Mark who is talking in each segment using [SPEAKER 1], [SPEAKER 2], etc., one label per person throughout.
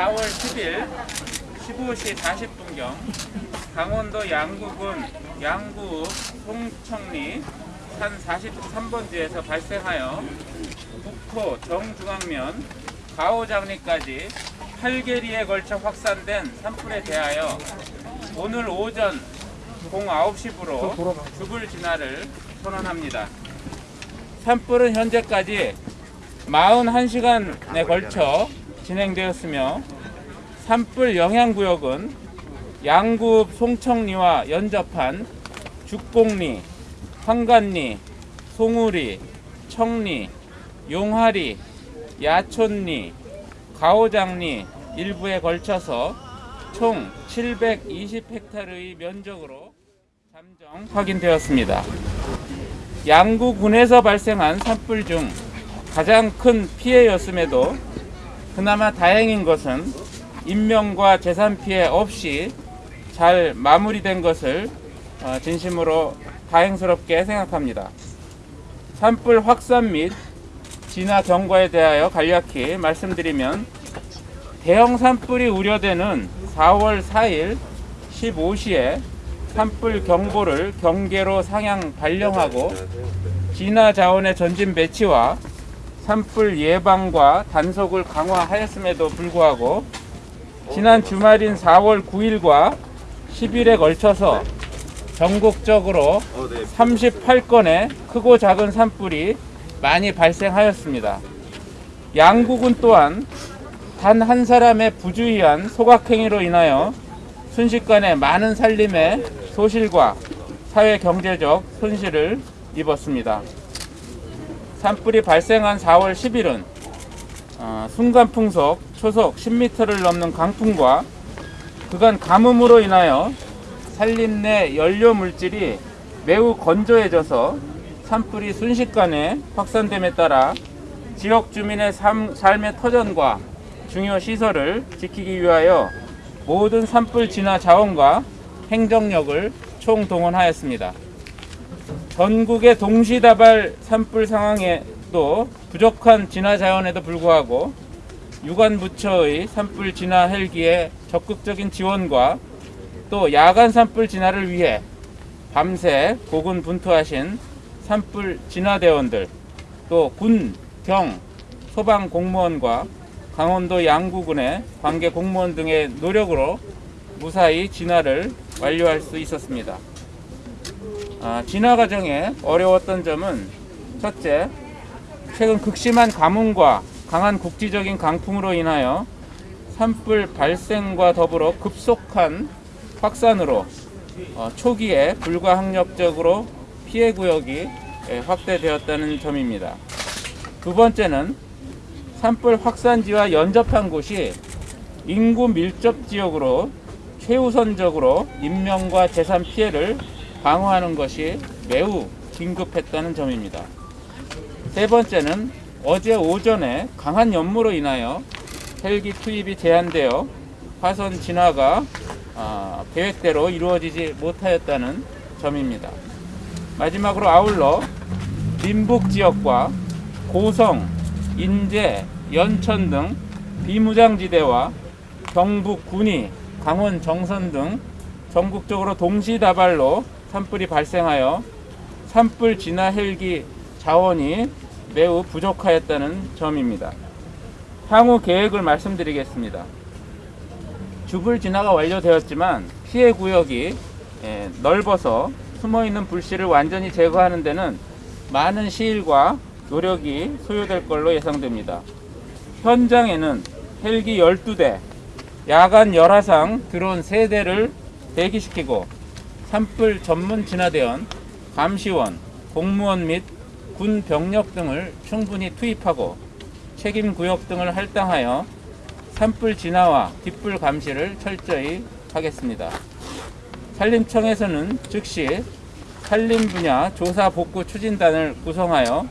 [SPEAKER 1] 4월 10일 15시 40분경 강원도 양구군 양구 송청리 산 43번지에서 발생하여 북토 정중앙면 가오장리까지 8개리에 걸쳐 확산된 산불에 대하여 오늘 오전 09시부로 죽을 진화를 선언합니다. 산불은 현재까지 41시간에 걸쳐 진행되었으며 산불 영향구역은 양구 송청리와 연접한 죽곡리, 황간리, 송우리, 청리, 용하리, 야촌리, 가오장리 일부에 걸쳐서 총 720헥타르의 면적으로 잠정 확인되었습니다. 양구군에서 발생한 산불 중 가장 큰 피해였음에도 그나마 다행인 것은 인명과 재산 피해 없이 잘 마무리된 것을 어, 진심으로 다행스럽게 생각합니다. 산불 확산 및 진화 경과에 대하여 간략히 말씀드리면 대형 산불이 우려되는 4월 4일 15시에 산불 경보를 경계로 상향 발령하고 진화 자원의 전진 배치와 산불 예방과 단속을 강화하였음에도 불구하고 지난 주말인 4월 9일과 10일에 걸쳐서 전국적으로 38건의 크고 작은 산불이 많이 발생하였습니다. 양국은 또한 단 한 사람의 부주의한 소각행위로 인하여 순식간에 많은 살림의 소실과 사회 경제적 손실을 입었습니다. 산불이 발생한 4월 10일은 어, 순간 풍속 초속 10m를 넘는 강풍과 그간 가뭄으로 인하여 산림 내 연료 물질이 매우 건조해져서 산불이 순식간에 확산됨에 따라 지역 주민의 삶, 삶의 터전과 중요 시설을 지키기 위하여 모든 산불 진화 자원과 행정력을 총동원하였습니다. 전국의 동시다발 산불 상황에도 부족한 진화 자원에도 불구하고 유관부처의 산불 진화 헬기의 적극적인 지원과 또 야간 산불 진화를 위해 밤새 고군분투하신 산불 진화대원들 또 군, 경, 소방 공무원과 강원도 양구군의 관계 공무원 등의 노력으로 무사히 진화를 완료할 수 있었습니다. 아, 진화 과정에 어려웠던 점은 첫째, 최근 극심한 가뭄과 강한 국지적인 강풍으로 인하여 산불 발생과 더불어 급속한 확산으로 어, 초기에 불가항력적으로 피해 구역이 예, 확대되었다는 점입니다. 두 번째는 산불 확산지와 연접한 곳이 인구 밀접 지역으로 최우선적으로 인명과 재산 피해를 방어하는 것이 매우 긴급했다는 점입니다. 세 번째는 어제 오전에 강한 연무로 인하여 헬기 투입이 제한되어 화선 진화가 아, 계획대로 이루어지지 못하였다는 점입니다. 마지막으로 아울러 민북 지역과 고성, 인제, 연천 등 비무장지대와 경북 군위, 강원 정선 등 전국적으로 동시다발로 산불이 발생하여 산불 진화 헬기 자원이 매우 부족하였다는 점입니다. 향후 계획을 말씀드리겠습니다. 주불 진화가 완료되었지만 피해 구역이 예, 넓어서 숨어있는 불씨를 완전히 제거하는 데는 많은 시일과 노력이 소요될 걸로 예상됩니다. 현장에는 헬기 12대, 야간 열화상 드론 3대를 대기시키고 산불 전문 진화대원, 감시원, 공무원 및 군 병력 등을 충분히 투입하고 책임 구역 등을 할당하여 산불 진화와 뒷불 감시를 철저히 하겠습니다. 산림청에서는 즉시 산림 분야 조사 복구 추진단을 구성하여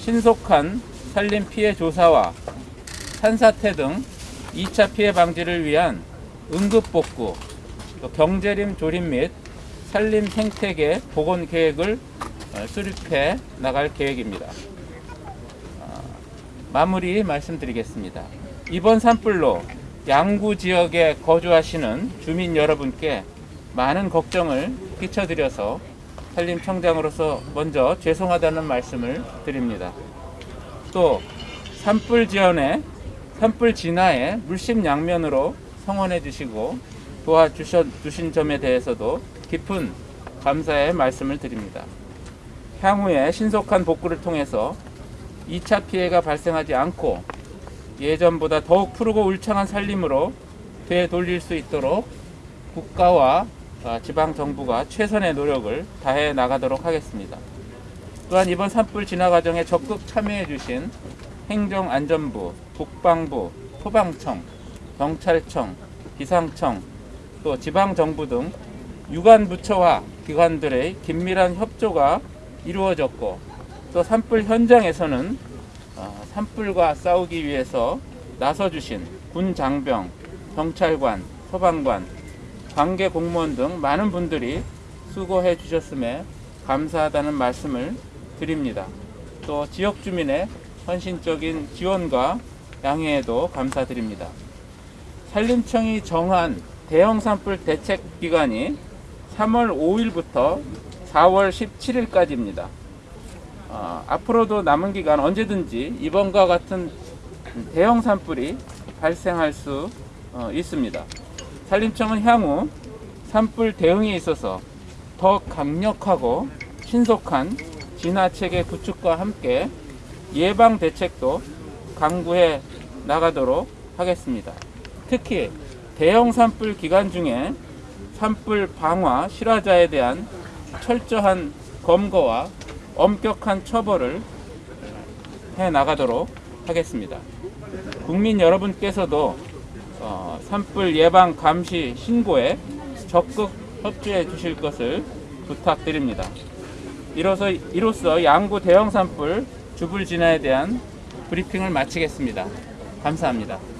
[SPEAKER 1] 신속한 산림 피해 조사와 산사태 등 2차 피해 방지를 위한 응급 복구, 경제림 조림 및 산림 생태계 복원 계획을 어, 수립해 나갈 계획입니다. 어, 마무리 말씀드리겠습니다. 이번 산불로 양구 지역에 거주하시는 주민 여러분께 많은 걱정을 끼쳐드려서 산림청장으로서 먼저 죄송하다는 말씀을 드립니다. 또 산불 지원에 산불 진화에 물심 양면으로 성원해 주시고 도와주신 점에 대해서도 깊은 감사의 말씀을 드립니다. 향후에 신속한 복구를 통해서 2차 피해가 발생하지 않고 예전보다 더욱 푸르고 울창한 산림으로 되돌릴 수 있도록 국가와 아, 지방 정부가 최선의 노력을 다해 나가도록 하겠습니다. 또한 이번 산불 진화 과정에 적극 참여해 주신 행정안전부, 국방부, 소방청, 경찰청, 기상청, 또 지방정부 등 유관 부처와 기관들의 긴밀한 협조가 이루어졌고 또 산불 현장에서는 어, 산불과 싸우기 위해서 나서주신 군 장병, 경찰관, 소방관, 관계 공무원 등 많은 분들이 수고해 주셨음에 감사하다는 말씀을 드립니다. 또 지역 주민의 헌신적인 지원과 양해에도 감사드립니다. 산림청이 정한 대형 산불 대책 기간이 3월 5일부터 4월 17일까지입니다. 어, 앞으로도 남은 기간 언제든지 이번과 같은 대형 산불이 발생할 수 어, 있습니다. 산림청은 향후 산불 대응에 있어서 더 강력하고 신속한 진화체계 구축과 함께 예방 대책도 강구해 나가도록 하겠습니다. 특히 대형 산불 기간 중에 산불 방화 실화자에 대한 철저한 검거와 엄격한 처벌을 해 나가도록 하겠습니다. 국민 여러분께서도 어, 산불 예방 감시 신고에 적극 협조해 주실 것을 부탁드립니다. 이로써, 이로써 양구 대형 산불 주불 진화에 대한 브리핑을 마치겠습니다. 감사합니다.